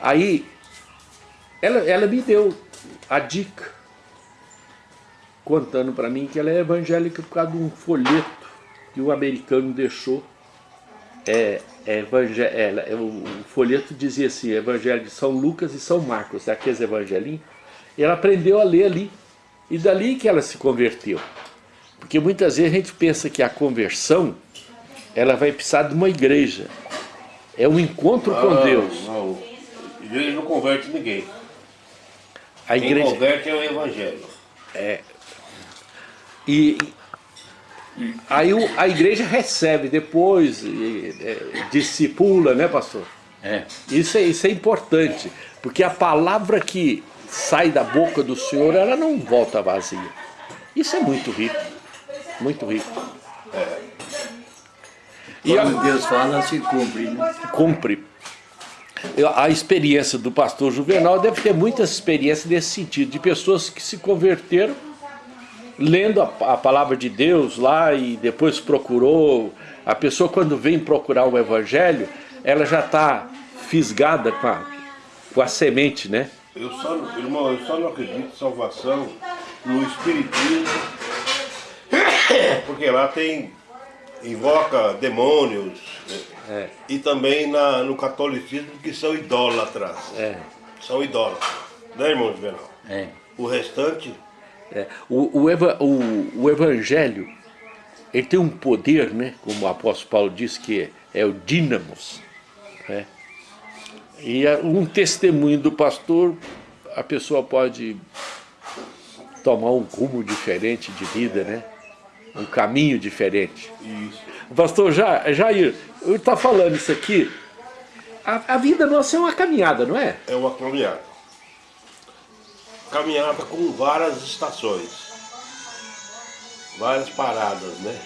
Aí, ela, ela me deu a dica, contando para mim que ela é evangélica por causa de um folheto que o americano deixou. É, é, é, o folheto dizia assim, Evangelho de São Lucas e São Marcos, aqueles evangelinhos. E ela aprendeu a ler ali. E dali que ela se converteu. Porque muitas vezes a gente pensa que a conversão, ela vai precisar de uma igreja. É um encontro não, com Deus. Não, igreja não converte ninguém. A Quem igreja... converte é o evangelho. É. E, aí a igreja recebe depois, é, discipula, né pastor? É. Isso, é. isso é importante, porque a palavra que sai da boca do Senhor, ela não volta vazia. Isso é muito rico, muito rico. É. E Quando a, Deus fala, se cumpre. Né? Cumpre. A experiência do pastor Juvenal deve ter muitas experiências nesse sentido, de pessoas que se converteram lendo a, a, palavra de Deus lá e depois procurou. A pessoa quando vem procurar o evangelho, ela já está fisgada com a, com a semente, né? Eu só, irmão, eu só não acredito em salvação no Espiritismo, porque lá tem, invoca demônios, é. e também na, no catolicismo que são idólatras. É. São idólatras. Né, irmão Juvenal? É. O restante... É. O, o, eva, o, o evangelho, ele tem um poder, né? Como o apóstolo Paulo diz que é, é o dínamos, né? E um testemunho do pastor, a pessoa pode tomar um rumo diferente de vida, né? Um caminho diferente. Isso. Pastor Jair, eu está falando isso aqui, a, a, vida nossa é uma caminhada, não é? É uma caminhada. Caminhada com várias estações, várias paradas, né?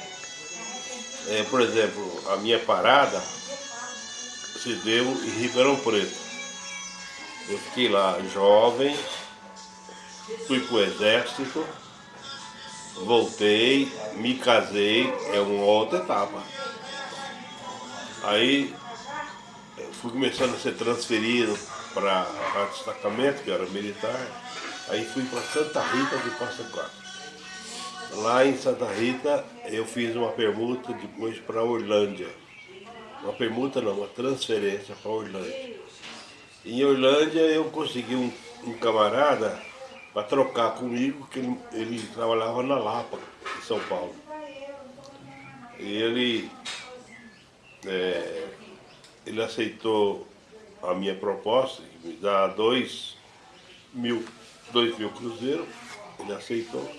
É, por exemplo, a minha parada se deu em Ribeirão Preto. Eu fiquei lá jovem, fui pro exército, voltei, me casei, é uma outra etapa. Aí fui começando a ser transferido para destacamento, que era militar, aí fui para Santa Rita de Costa Quatro. Lá em Santa Rita eu fiz uma permuta depois para Orlândia. Uma permuta não, uma transferência para Orlândia. Em Orlândia eu consegui um, um camarada para trocar comigo, que ele, ele, trabalhava na Lapa, em São Paulo. E ele, é, ele aceitou a minha proposta, de me dar dois mil, dois mil cruzeiros, ele aceitou.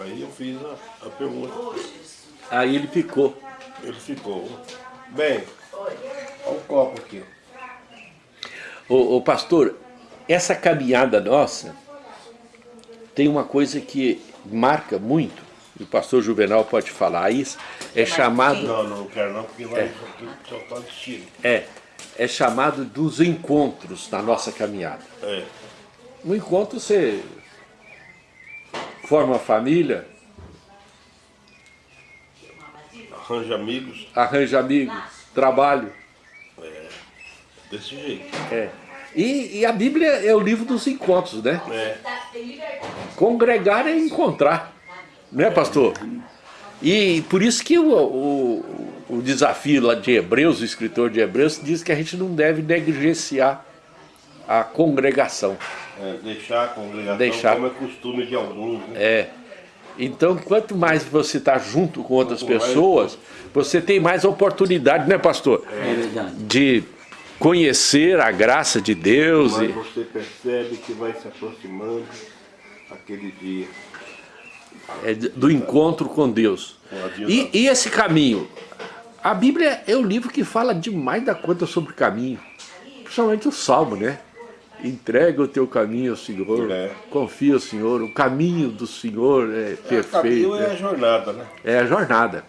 Aí eu fiz a, a pergunta. Aí ele ficou. Ele ficou. Bem, olha o copo aqui. Ô, ô, pastor, essa caminhada nossa tem uma coisa que marca muito, e o pastor Juvenal pode falar isso, é chamado... Não, não quero não, porque vai é, só tá de É, é chamado dos encontros na nossa caminhada. É. No encontro você forma família, Arranja amigos. Arranja amigos, trabalho. É, desse jeito. É. E, e, a Bíblia é o livro dos encontros, né? É. Congregar é encontrar, né pastor? E por isso que o, o, o desafio lá de Hebreus, o escritor de Hebreus, diz que a gente não deve negligenciar a congregação. É, deixar a congregação deixar... como é costume de alguns. Né? É. Então, quanto mais você está junto com outras pessoas, você tem mais oportunidade, né, pastor? É de conhecer a graça de Deus. Mas e... você percebe que vai se aproximando aquele dia. É do encontro com Deus. E, e esse caminho? A Bíblia é o livro que fala demais da conta sobre o caminho. Principalmente o Salmo, né? Entrega o teu caminho ao Senhor, é. confia no Senhor, o caminho do Senhor é, é perfeito. O caminho é a jornada, né? É a jornada.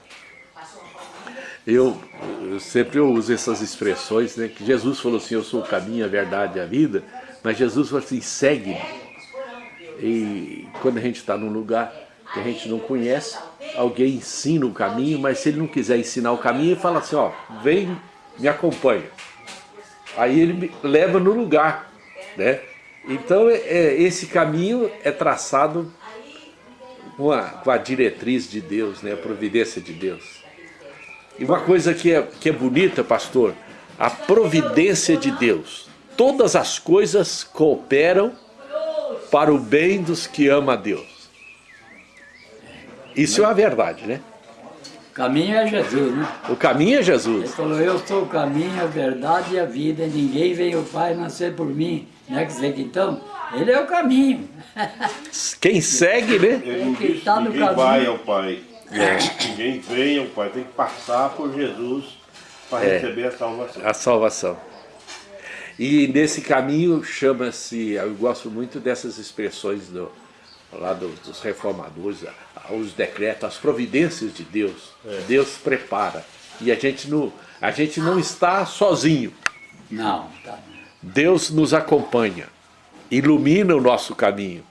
Eu, eu, sempre uso essas expressões, né? Que Jesus falou assim, eu sou o caminho, a verdade e a vida, mas Jesus falou assim, segue-me. E quando a gente está num lugar que a gente não conhece, alguém ensina o caminho, mas se ele não quiser ensinar o caminho, ele fala assim, ó, vem, me acompanha. Aí ele me leva no lugar, né? Então é, é, esse caminho é traçado com a, com a diretriz de Deus, né? a providência de Deus. E uma coisa que é, que é bonita, pastor, a providência de Deus. Todas as coisas cooperam para o bem dos que amam a Deus. Isso é uma verdade, né? O caminho é Jesus, né? O caminho é Jesus. Ele falou, eu sou o caminho, a verdade e a vida, ninguém veio ao Pai nascer por mim. Né? Quer dizer que então, ele é o caminho. Quem segue, né? Ele não Quem disse, tá no ninguém caminho. vai ao Pai. Ninguém vem ao Pai. Tem que passar por Jesus para É. receber a salvação. A salvação. E nesse caminho chama-se, eu gosto muito dessas expressões do, lá do- dos reformadores, os decretos, as providências de Deus. Deus prepara. E a gente, não, a gente não está sozinho. Não, tá. Deus nos acompanha, ilumina o nosso caminho.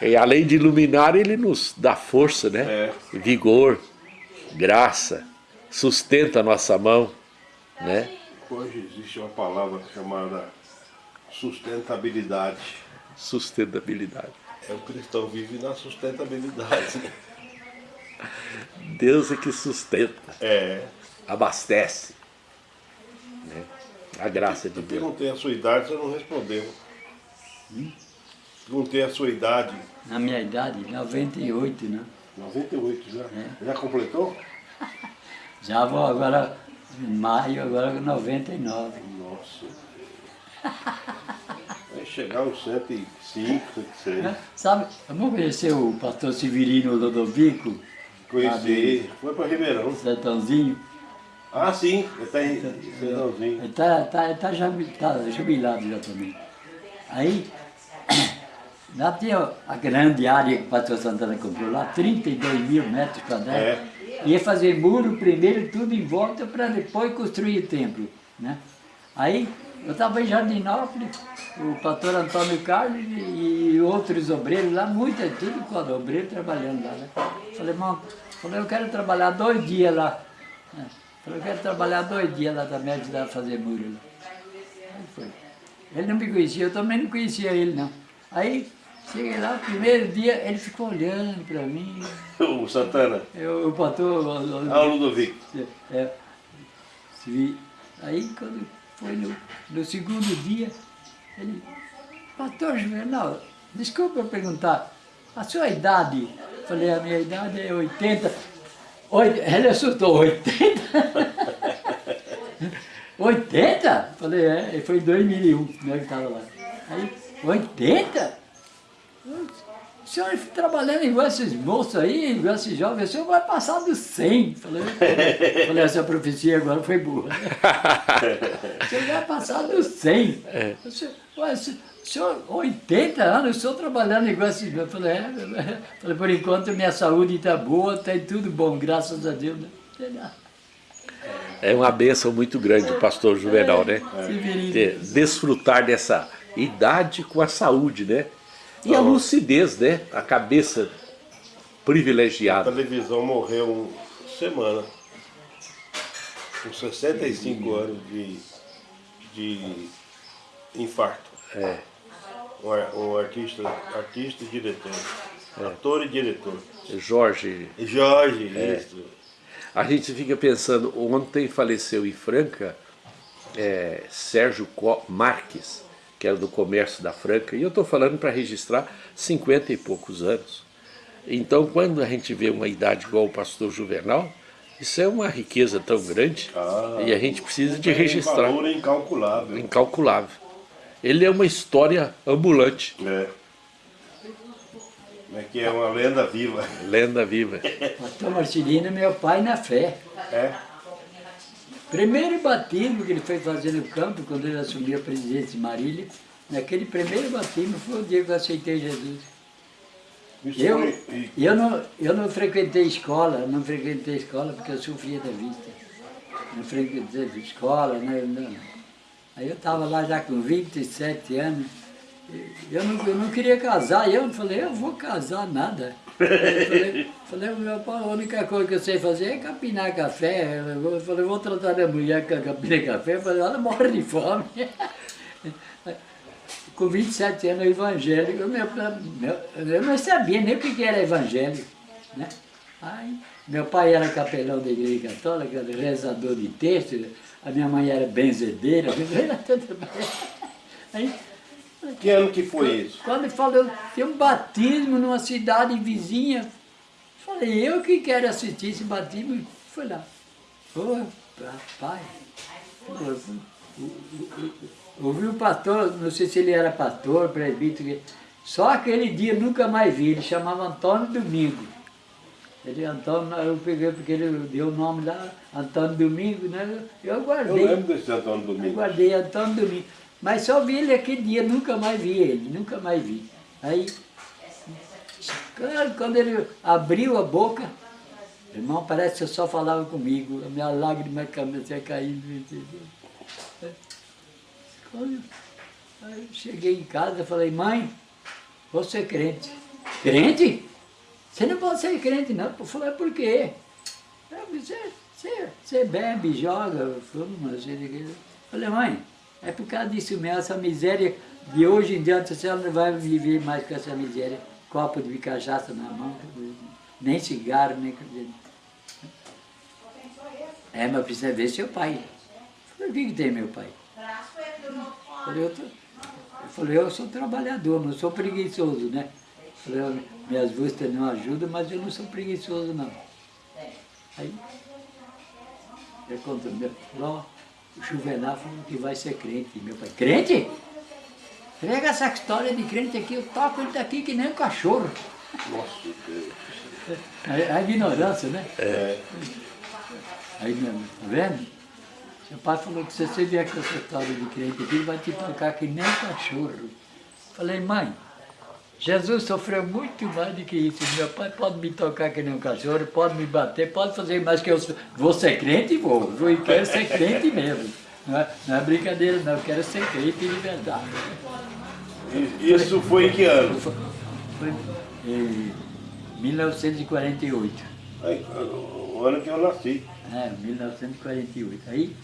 E além de iluminar, Ele nos dá força, né? É. Vigor, graça, sustenta a nossa mão, né? Hoje existe uma palavra chamada sustentabilidade. Sustentabilidade. É o cristão vive na sustentabilidade. Deus é que sustenta, É. abastece. né? A graça de Deus. Perguntei a sua idade, você não respondeu. Perguntei a sua idade. Na minha idade, 98, né? 98 já. É. Já completou? Já vou agora, em maio, agora com 99. Nossa. Vai chegar uns 105, 106. Sabe, vamos conhecer o pastor Severino Lodovico, Conheci. Foi para Ribeirão. sertãozinho. Ah, sim. Ele está em Sertãozinho. Ele está tá, tá jubi- tá jubilado já também. Aí, lá tinha a grande área que o pastor Santana comprou lá, 32 mil metros quadrados. É. Ia fazer muro primeiro, tudo em volta, para depois construir o templo. Né? Aí, eu estava em Jardinópolis, o pastor Antônio Carlos e, outros obreiros lá, muita, tudo com obreiro trabalhando lá. Né? Falei, irmão, falei, eu quero trabalhar dois dias lá. né? Falei, eu quero trabalhar dois dias lá também, ajudar a fazer muro lá. Aí foi. Ele não me conhecia, eu também não conhecia ele não. Aí, cheguei lá, primeiro dia, ele ficou olhando para mim. O Santana. Eu, o pastor... o- o- Ah, o Ludovico. é, vi. Aí, quando foi no, no segundo dia, ele... Pastor Juvenal, desculpa eu perguntar, a sua idade? Falei, a minha idade é 80. Oit- Ele assustou, 80? 80? Falei, é, foi em 2001, né, que estava lá. Aí, 80? O senhor trabalhando igual esses moços aí, igual esses jovens, o senhor vai passar dos 100. Falei, falei essa profecia agora foi burra. O senhor vai passar dos 100. O senhor, ué, o senhor- o senhor, 80 anos, o senhor trabalhando igual esses jovens. Falei, é, falei, por enquanto minha saúde está boa, tem tudo bom, graças a Deus. né? Sei lá. É uma bênção muito grande o pastor Juvenal, né? Ter- desfrutar dessa idade com a saúde, né? E a lucidez, né? A cabeça A privilegiada. televisão morreu um semana. Com 65 anos de, de infarto. É. Um, um artista, artista e diretor. Ator e diretor. Jorge, Jorge, É. isso. a gente fica pensando, ontem faleceu em Franca é, Sérgio Co- Marques, que era do comércio da Franca, e eu estou falando para registrar 50 e poucos anos. Então, quando a gente vê uma idade igual o pastor Juvenal, isso é uma riqueza tão grande Ah, e a gente precisa de registrar, valor incalculável. incalculável. Ele é uma história ambulante, É. Como é que é uma lenda viva. lenda viva. Pastor Marcelino é meu pai na fé. É. Primeiro batismo que ele foi fazer no campo, quando ele assumiu a presidência de Marília, naquele primeiro batismo foi o dia que eu aceitei Jesus. Isso Eu, foi- eu, não, eu não frequentei escola, não frequentei escola porque eu sofria da vista. Não frequentei escola, né? não. Aí eu estava lá já com 27 anos, eu não, eu não queria casar, eu falei, eu vou casar nada. Eu falei, falei, meu pai, a única coisa que eu sei fazer é capinar café. Eu falei, vou tratar da mulher que capina café, eu falei, ela morre de fome. Com 27 anos evangélico, eu, meu, eu não sabia nem o que era evangelho. Né? Aí, meu pai era capelão da igreja católica, rezador de texto, a minha mãe era benzedeira, Aí, que ano que foi quando, isso? Quando ele falou, tem um batismo numa cidade vizinha, falei, eu que quero assistir esse batismo, fui lá. Ô, pai, ouvi o pastor, não sei se ele era pastor, presbítero, só aquele dia nunca mais vi, ele chamava Antônio Domingo. Ele, Antônio, eu peguei porque ele deu o nome lá, Antônio Domingo, né? Eu guardei. Eu lembro desse Antônio Domingo. Eu guardei Antônio Domingo. Mas só vi ele aquele dia, nunca mais vi ele, nunca mais vi. Aí, quando ele abriu a boca, irmão, parece que só falava comigo, a minha lágrima comecei a cair. Quando eu cheguei em casa, falei, mãe, vou ser crente. Crente? Você não pode ser crente, não. Eu falei, por quê? Você, você, você bebe, joga, fuma, você... Falei, mãe, é por causa disso mesmo, essa miséria de hoje em diante, você não vai viver mais com essa miséria. Copo de cachaça na mão, nem cigarro, nem... É, mas precisa ver seu pai. Falei, o que, que tem meu pai? Falei, eu, tô... eu falei, eu sou trabalhador, não sou preguiçoso, né? Falei, minhas vistas não ajudam, mas eu não sou preguiçoso não. Aí, eu conto, meu, ó, o Juvenal falou que vai ser crente. Meu pai, crente? Pega essa história de crente aqui, eu toco ele daqui que nem um cachorro. Nossa Deus. É a ignorância, né? É. Aí, tá vendo? Seu pai falou que se você vier com essa história de crente aqui, ele vai te tocar que nem um cachorro. Falei, mãe, Jesus sofreu muito mais do que isso. Meu pai pode me tocar que nem um cachorro, pode me bater, pode fazer mais que eu vou ser crente e vou. Eu quero ser crente mesmo. Não é, não é brincadeira não, eu quero ser crente de verdade. Isso foi em que ano? Foi, foi em 1948. Aí, o ano que eu nasci. É, 1948. Aí,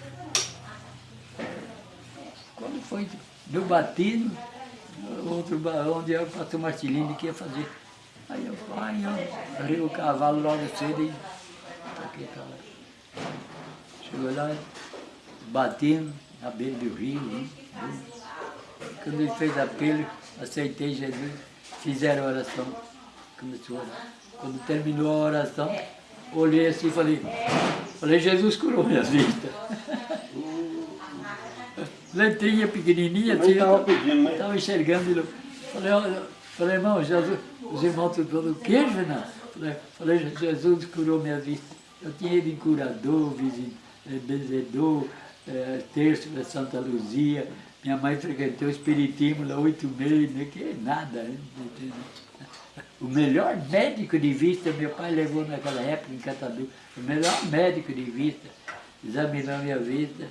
quando foi do batismo, outro onde é o pastor Marcelino que ia fazer. Aí eu, pai, eu arrei o cavalo logo cedo e toquei pra lá. Chegou lá, batendo na beira do rio. Né? Quando ele fez apelo, aceitei Jesus, fizeram oração, começou a orar. Quando terminou a oração, olhei assim e falei, falei, Jesus curou minhas vistas. letrinha pequenininha, assim, estava pedindo, né? Estava enxergando. Falei, falei, irmão, Jesus, os irmãos tudo falando, o que, Fernando? Falei, falei, Jesus curou minha vista. Eu tinha ido em curador, eh, benzedor, é, terço da Santa Luzia. Minha mãe frequentou o Espiritismo lá oito meses, né, que é nada. Né? O melhor médico de vista, meu pai levou naquela época em Catadu, o melhor médico de vista, examinou minha vista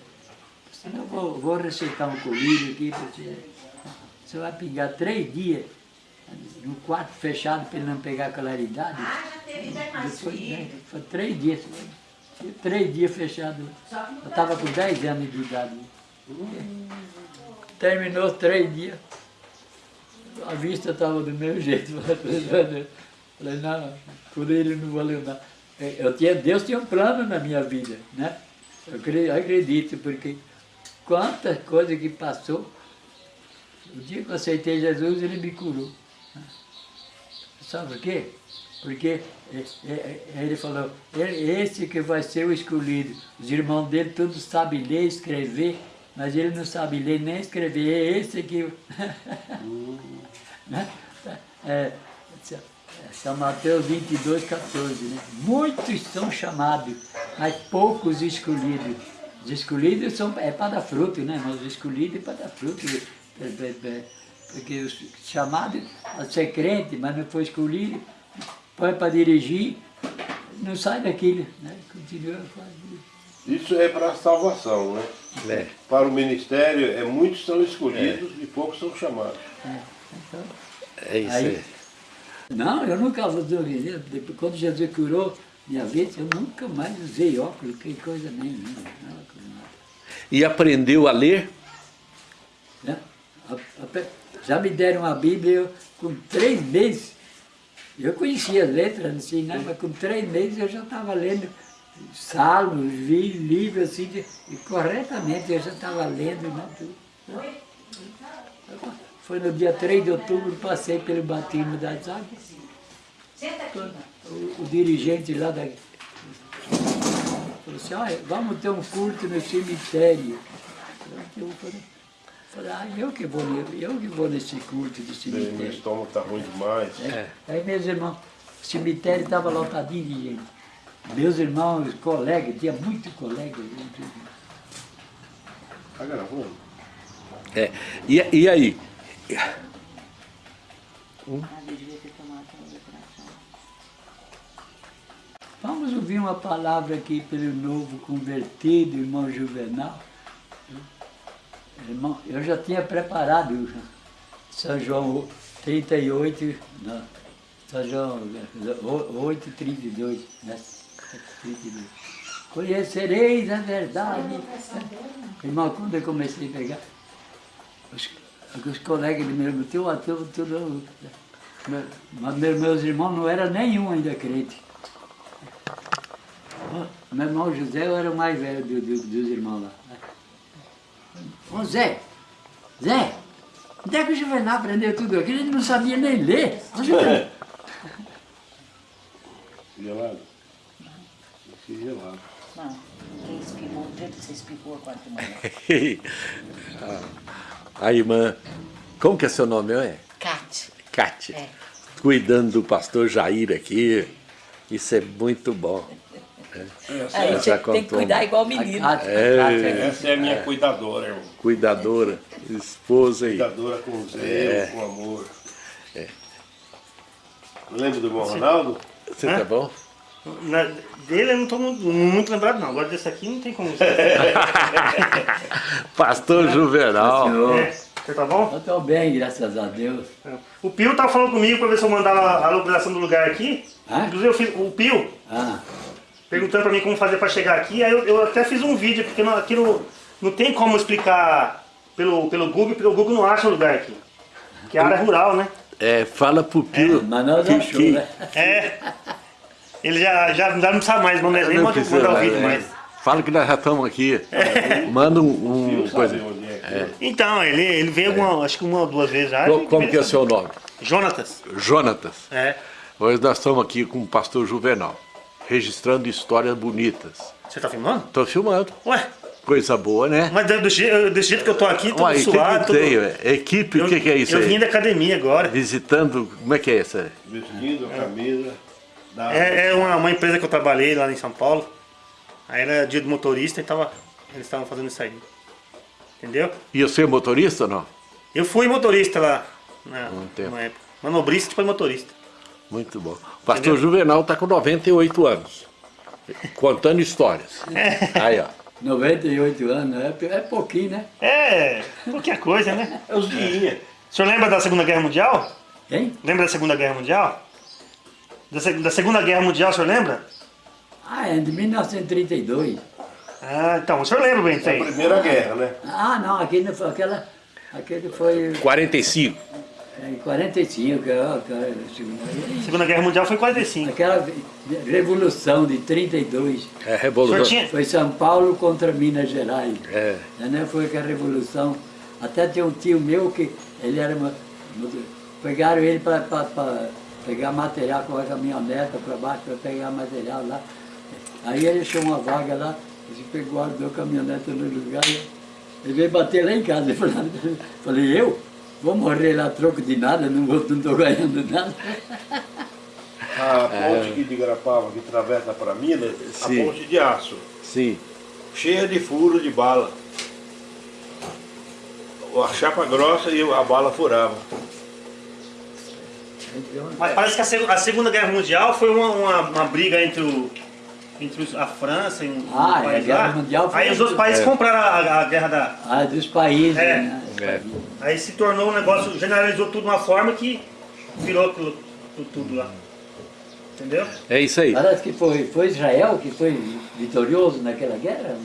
eu vou, vou receitar um colírio aqui para você. Você vai pingar três dias no quarto fechado para ele não pegar claridade. Ah, foi, né, foi três dias. Três dias fechado. Eu estava com dez anos de idade. Terminou três dias. A vista estava do meu jeito. Falei, não, por ele não valeu nada. Eu tinha, Deus tinha um plano na minha vida, né? Eu acredito, porque quantas coisas que passou. O dia que eu aceitei Jesus, ele me curou. Sabe por quê? Porque é, é, é, ele falou, esse que vai ser o escolhido. Os irmãos dele todos sabem ler, escrever, mas ele não sabe ler nem escrever. É esse que... Né? é, São Mateus 22, 14. Né? Muitos são chamados, mas poucos escolhidos. Os escolhidos são, é para dar fruto, né? Mas os escolhidos é para dar fruto. É, é, é, porque os chamados a ser crente, mas não foi escolhido, põe para dirigir, não sai daquilo, né? Continua fazendo. Isso é para a salvação, né? É. Para o ministério, é, muitos são escolhidos e poucos são chamados. É isso Aí- aí. Não, eu nunca usei. Depois, quando Jesus curou minha vida, eu nunca mais usei óculos, que coisa nenhuma. nada, nada. E aprendeu a ler? né? A- a- Já me deram a Bíblia eu, com três meses. Eu conhecia as letras, assim, né? mas com três meses eu já estava lendo salmos, vi livros assim, de- e corretamente eu já estava lendo. Né? tudo. Foi no dia 3 de outubro, passei pelo batismo das águas. O, o dirigente lá da. Falou assim, olha, vamos ter um culto no cemitério. Eu falei, falei, ah, eu que vou, eu que vou nesse culto do Meu cemitério. estômago está ruim demais. É. Aí meus irmãos, o cemitério estava lotadinho de gente. Meus irmãos, colegas, tinha muito colega. Está gravando? É. E, e aí? Vamos ouvir uma palavra aqui pelo novo convertido, irmão Juvenal. Irmão, eu já tinha preparado São João 38, não, São João 8, 32, né? 32. Conhecereis a verdade. Irmão, quando eu comecei a pegar, os, os colegas do meu teu ator, tudo. Mas meus, irmãos não eram nenhum ainda crente. Meu irmão José eu era o mais velho do- do- dos irmãos lá. Ô Zé, Zé, onde é que o Juvenal aprendeu tudo aquilo? Ele não sabia nem ler. Ô, Juvenal. Gelado? Esse gelado. Não, quem espirrou, o jeito que você espirrou agora de manhã. A irmã, como que é seu nome? É? Cate. Cátia. É. Cuidando do pastor Jair aqui. Isso é muito bom. Aí já você tem que cuidar igual menino. A É. Essa é a minha cuidadora, irmão. Cuidadora, esposa aí. Cuidadora com zelo, É. com amor. Lembra do irmão Ronaldo? Você tá bom? Na, dele eu não tô mu- muito lembrado não. Agora desse aqui não tem como. Pastor Juvenal. É, você tá bom? Eu estou bem, graças a Deus. O Pio tava falando comigo pra ver se eu mandava a localização do lugar aqui. Hã? Inclusive eu fiz, o Pio Ah, perguntando pra mim como fazer pra chegar aqui. Aí eu, eu até fiz um vídeo, porque não, aqui não, não tem como explicar pelo, pelo Google, porque o Google não acha o lugar aqui. Que é área rural, né? É, fala pro Pio. mas nós que- achou, que- né? É. Ele já, já, já não sabe mais, não, nem Não manda precisa, mandar o mas, vídeo é. mais. Fala que nós já estamos aqui. Manda um, um coisa. onde é aqui? Então, ele, ele veio alguma, acho que uma ou duas vezes já. Como veio que é o seu nome? Jonatas. Jonatas. É. Hoje nós estamos aqui com o pastor Juvenal, registrando histórias bonitas. Você tá filmando? Estou filmando. Ué, Coisa boa, né? mas do, do je- desse jeito que eu tô aqui, todo o que, suado. que todo- tem? ué? Equipe, o Eu, que, que é isso eu aí? vim da academia agora. Visitando, como é que é isso aí? Vestido, camisa. Da... É, é uma, uma empresa que eu trabalhei lá em São Paulo. Aí era dia do motorista e tava, eles estavam fazendo isso aí. Entendeu? E você é motorista ou não? Eu fui motorista lá na, Um tempo. numa época. Manobrista depois motorista. Muito bom. O pastor Juvenal está com 98 anos, contando histórias. Aí, ó. 98 anos, é, é pouquinho, né? É, qualquer coisa, né? É os guiinha. O senhor lembra da Segunda Guerra Mundial? Hein? Lembra da Segunda Guerra Mundial? Da, se- da Segunda Guerra Mundial, o senhor lembra? Ah, é de 1932. Ah, então, o senhor lembra bem disso A aí? primeira guerra, né? Ah, não, aquele não foi, aquela, aquele foi 45. Em 45, que é a- que é a Segunda Guerra. Segunda Guerra Mundial foi 45. Aquela revolução de 32. É revolução. tinha... Foi São Paulo contra Minas Gerais. É. Né? Foi aquela revolução. Até tem um tio meu que ele era. uma- pegaram ele para pegar material com a caminhoneta para baixo para pegar material lá. Aí ele achou uma vaga lá, ele pegou, guardou a caminhoneta no lugar. Ele veio bater lá em casa. Eu falei, eu? Vou morrer lá a troco de nada, não vou- não estou ganhando nada. A ponte aqui de Garapava, que atravessa para Minas, Sim. a ponte de aço, Sim. cheia de furo de bala. A chapa grossa e a bala furava. Mas parece que a, seg- a Segunda Guerra Mundial foi uma, uma, uma briga entre o, entre os- a França e um, um Ah, é, a país Guerra lá. Mundial foi- Aí os outros países É. compraram a, a guerra da. Ah, dos países, É. né? É. países. Aí se tornou um negócio, generalizou tudo de uma forma que virou aquilo, tudo, tudo lá. Entendeu? É isso aí. Parece que foi, foi Israel que foi vitorioso naquela guerra. né?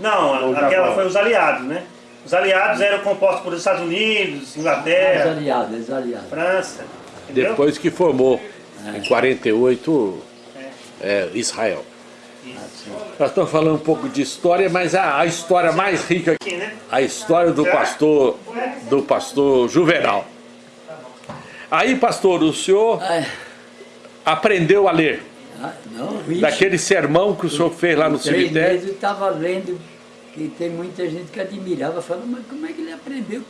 Não, a- aquela foi os aliados, né? Os aliados eram compostos por Estados Unidos, Os Inglaterra, aliados, os aliados. França. Entendeu? Depois que formou, em 48, é, Israel. Nós estamos falando um pouco de história, mas a, a história mais rica, Aqui, né? a história do pastor, do pastor Juvenal. Aí, pastor, o senhor Ah, aprendeu a ler. ah, não, Daquele sermão que o senhor fez lá no cemitério. eu estava lendo que tem muita gente que admirava, falando, mas como é que ele aprendeu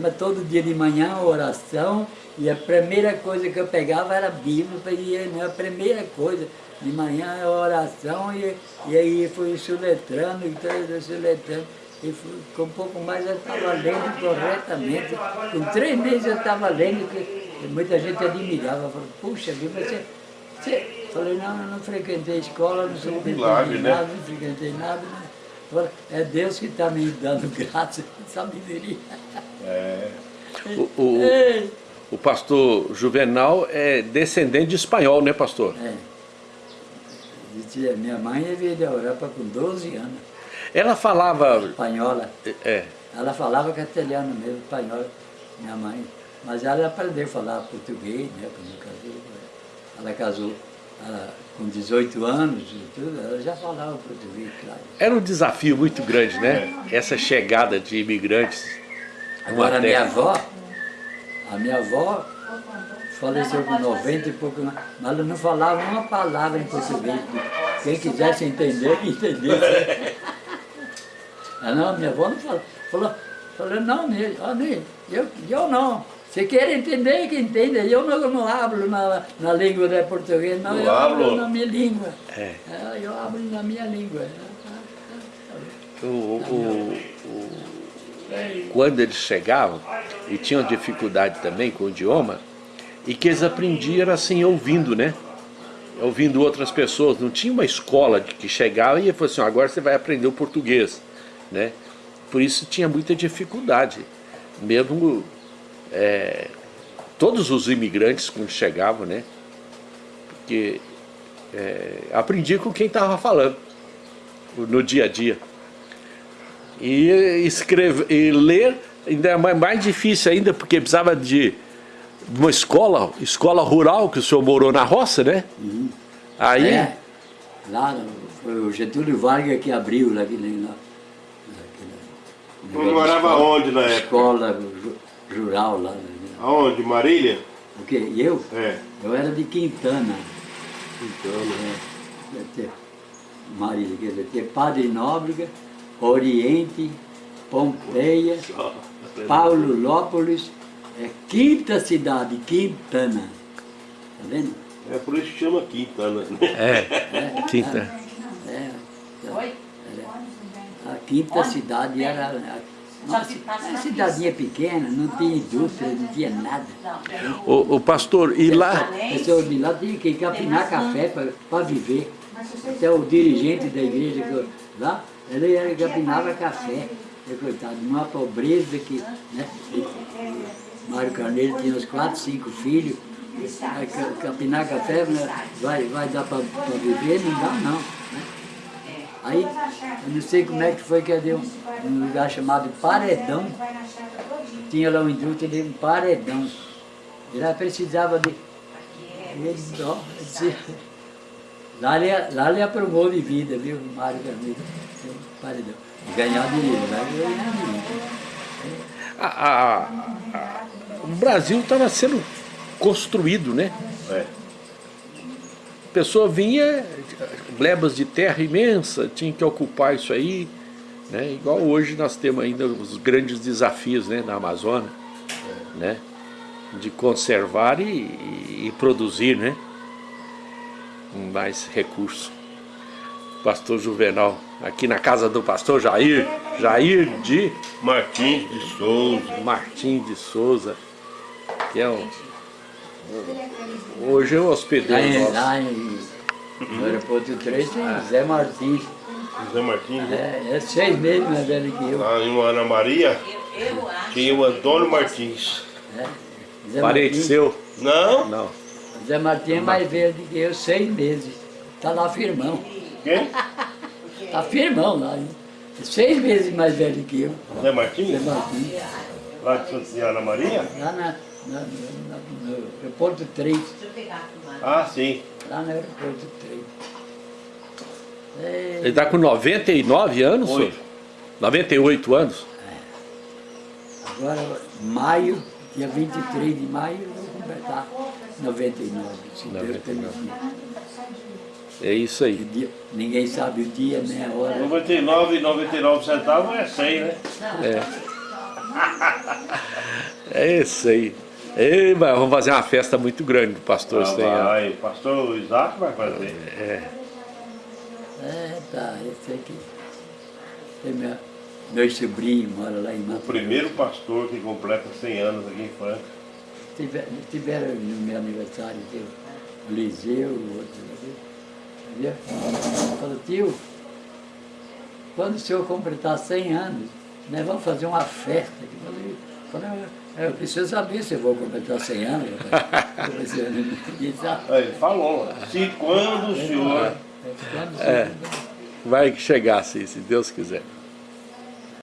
mas todo dia de manhã oração, e a primeira coisa que eu pegava era a Bíblia, e é a primeira coisa, de manhã é oração, e, e aí fui soletrando, e tudo, soletrando, e fui, com um pouco mais eu estava lendo corretamente. Com três meses eu estava lendo, que muita gente admirava, falou, puxa vida, você, você... Falei, não, eu não frequentei escola, não sou milagre, né? nada, não frequentei nada. Né? É Deus que está me dando graça e sabedoria. O, o, Ei, o pastor Juvenal é descendente de espanhol, né, pastor? É. Dizia, Minha mãe veio da Europa com 12 anos, Ela falava. espanhola. É, Ela falava castelhano mesmo, espanhol, minha mãe. Mas ela aprendeu a falar português, né, quando casou. Ela casou ela, com 18 anos e tudo, ela já falava português, claro. era um desafio muito grande, né? Essa chegada de imigrantes. Agora a minha avó, a minha avó faleceu com 90 e pouco, mas ela não falava uma palavra em português. Quem quisesse entender, que entendesse. Ah, não, minha avó não falou. Falou, falou não, Ney, ó, Ney, eu, eu não. Se quer entender, que entenda. Eu não, não hablo na, na língua de português, não, Não eu hablo hablo? na minha língua. É. É, eu hablo na minha língua. O, o- o- quando eles chegavam e tinham dificuldade também com o idioma, e que eles aprendiam assim ouvindo, né? Ouvindo outras pessoas. Não tinha uma escola que chegava e falou assim, agora você vai aprender o português, né? Por isso tinha muita dificuldade. Mesmo é, todos os imigrantes quando chegavam, né? Porque é, aprendia com quem estava falando no dia a dia. E escrever e ler ainda é mais- difícil ainda, porque precisava de uma escola, escola rural, que o senhor morou na roça, né? Aí, É, lá foi o Getúlio Vargas que abriu lá, aquele, lá, Você morava onde na época? escola rural lá. né? Aonde? Marília? O quê? Eu? É. Eu era de Quintana. Quintana, é. Ter, Marília, quer dizer, ter Padre Nóbrega, Oriente, Pompeia, Paulo Lópolis, é quinta cidade, Quintana. Tá vendo? É por isso que chama Quintana. né? é, quinta. É, então, era- a quinta cidade era. A- cidadinha pequena, não tinha indústria, não tinha nada. O, o pastor, e lá, A pessoa de lá tinha que capinar café para viver. Até o dirigente da igreja que eu- lá, ele era, capinava café. E, coitado, numa pobreza que. Né, Mário Carneiro tinha uns quatro, cinco filhos. Capinar café né, vai, vai dar para viver? Não dá não. né? Aí, eu não sei como é que foi que eu dei um, um lugar chamado Paredão. Tinha lá uma indústria de um paredão. E lá precisava de. Ele, ó, lá, ele, lá ele aprumou de vida, viu, Mário Carneiro? Paredão. Ganhar dinheiro, vai ganhar dinheiro. a- a- a- o Brasil estava sendo construído, né? É. A pessoa vinha, glebas de terra imensa, tinha que ocupar isso aí, né? Igual hoje nós temos ainda os grandes desafios né, na Amazônia, né? De conservar e, e- produzir, né? Mais recursos. Pastor Juvenal, aqui na casa do pastor Jair, Jair de Martins de Souza. Martim de Souza, que é um, hoje é um Lá hospedeiro em, nosso. No aeroporto 3 tem Zé Martins. Zé Martins, né? É, é seis meses mais velho que eu. Lá em Ana Maria Eu, eu acho. tinha o Antônio Martins. É. Zé Parente Martins- seu? Não? Não. Zé Martins é mais velho do que eu, seis meses. Tá lá firmão. Quem? Tá firmão lá. hein? Seis meses mais velho que eu. Zé Zé Martins? Martins. Lá de Santa Ana Maria? Lá na, na, na- no aeroporto 3. Deixa eu pegar aqui mais. Ah, sim. Lá no aeroporto 3. É, Ele tá com 99 anos? Oito. senhor? 98 anos? agora, maio, dia 23 de maio, eu vou completar 99, se Deus 99. permitir. É isso aí. dia- Ninguém sabe o dia nem a hora. 99 e 99 centavos é 100, né? É isso aí. Ei, mas vamos fazer uma festa muito grande do pastor Ah, vai, o pastor Isaac vai fazer. É. É, tá, esse aqui. Tem meu, meu sobrinho mora lá em O Mato primeiro pastor que completa 100 anos aqui em Franca. Tiver- Tiveram no meu aniversário, teve o Liseu, o outro, entendeu? Falou, tio, quando o senhor completar 100 anos, nós vamos fazer uma festa. Eu falei, falei, eu preciso saber se eu vou completar 100 anos. rapaz." Eu pensei, "Ninguém sabe." Aí Ele falou, se quando o senhor É. Vai chegar sim, se Deus quiser.